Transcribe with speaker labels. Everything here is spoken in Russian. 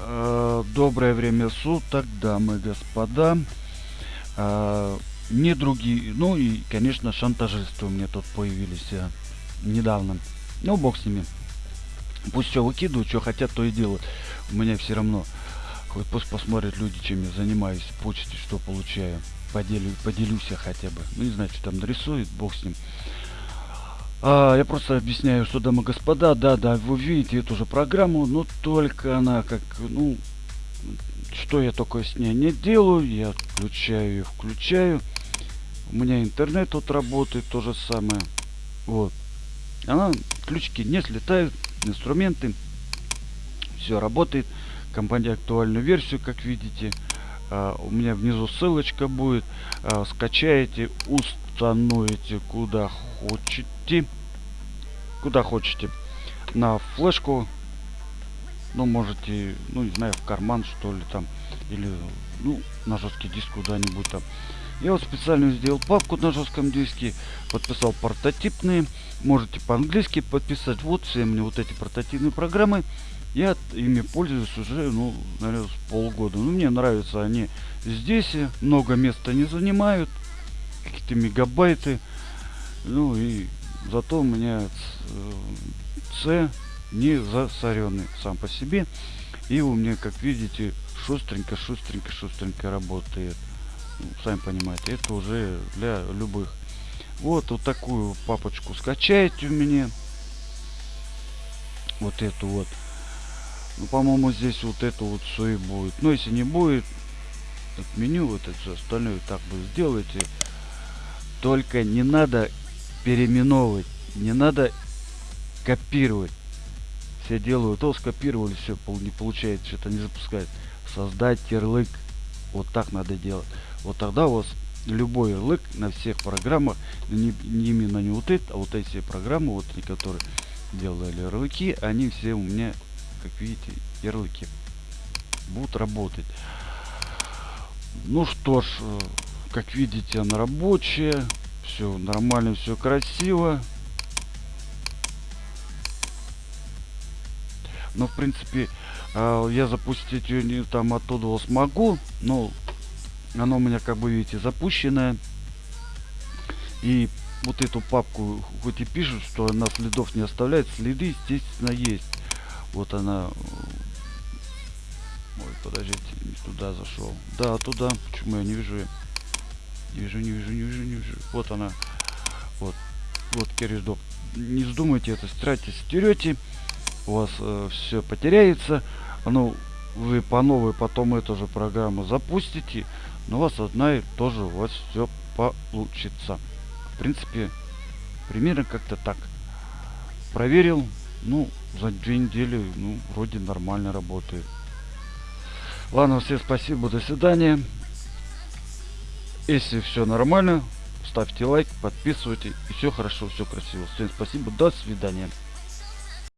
Speaker 1: Э, доброе время суток, дамы и господа. Э, не другие, ну и, конечно, шантажисты у меня тут появились э, недавно. Ну, бог с ними. Пусть все выкидывают, что хотят, то и делают. У меня все равно. Хоть пусть посмотрят люди, чем я занимаюсь, почте, что получаю. Поделю, поделюсь я хотя бы. Ну, не знаю, что там нарисует, бог с ним. А, я просто объясняю, что, дамы и господа, да, да, вы видите эту же программу, но только она как, ну, что я только с ней не делаю, я включаю и включаю. У меня интернет тут работает, то же самое. Вот. Она, ключики не слетают, инструменты, все работает. Компания актуальную версию, как видите. А, у меня внизу ссылочка будет. А, скачаете, установите куда хотите. Куда хотите. На флешку. Ну, можете, ну, не знаю, в карман, что ли, там. Или, ну, на жесткий диск куда-нибудь там. Я вот специально сделал папку на жестком диске, подписал портатипные. Можете по-английски подписать. Вот все мне вот эти портативные программы. Я ими пользуюсь уже, ну, наверное, с полгода. Ну, мне нравятся они здесь. Много места не занимают. Какие-то мегабайты. Ну и зато у меня C не засоренный сам по себе. И у меня, как видите, шустренько, шустренько, шустренько работает. Ну, сами понимаете, это уже для любых. Вот, вот такую папочку скачаете у меня. Вот эту вот. Ну, по-моему, здесь вот это вот все и будет. Но если не будет, отменю вот это все остальное так бы сделайте. Только не надо переименовывать, не надо копировать. Все делают, то скопировали, все не получается, что-то не запускает. Создать ярлык. Вот так надо делать. Вот тогда у вас любой ярлык на всех программах, не, не именно не вот это, а вот эти программы, вот которые делали ярлыки, они все у меня как видите, ярлыки будут работать. Ну что ж, э, как видите, она рабочая. Все нормально, все красиво. Но, в принципе, э, я запустить ее не там оттуда смогу. Но оно у меня, как бы видите, запущенное. И вот эту папку, хоть и пишут, что она следов не оставляет, следы, естественно, есть. Вот она. Ой, подождите, не туда зашел. Да, туда. Почему я не вижу? Не вижу, не вижу, не вижу, не вижу. Вот она. Вот. Вот кереждок. Не вздумайте это стирать. Стерете, у вас э, все потеряется. Ну, вы по новой потом эту же программу запустите. Но у вас одна и тоже у вас все получится. В принципе, примерно как-то так. Проверил, ну, за две недели, ну, вроде нормально работает. Ладно, всем спасибо, до свидания. Если все нормально, ставьте лайк, подписывайтесь, и все хорошо, все красиво. Всем спасибо, до свидания.